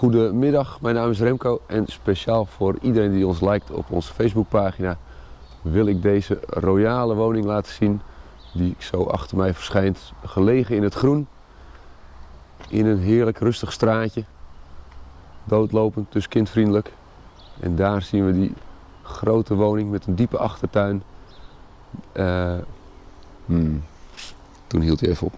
Goedemiddag, mijn naam is Remco en speciaal voor iedereen die ons liked op onze Facebookpagina wil ik deze royale woning laten zien die zo achter mij verschijnt. Gelegen in het groen, in een heerlijk rustig straatje, doodlopend, dus kindvriendelijk. En daar zien we die grote woning met een diepe achtertuin. Uh, hmm. Toen hield hij even op.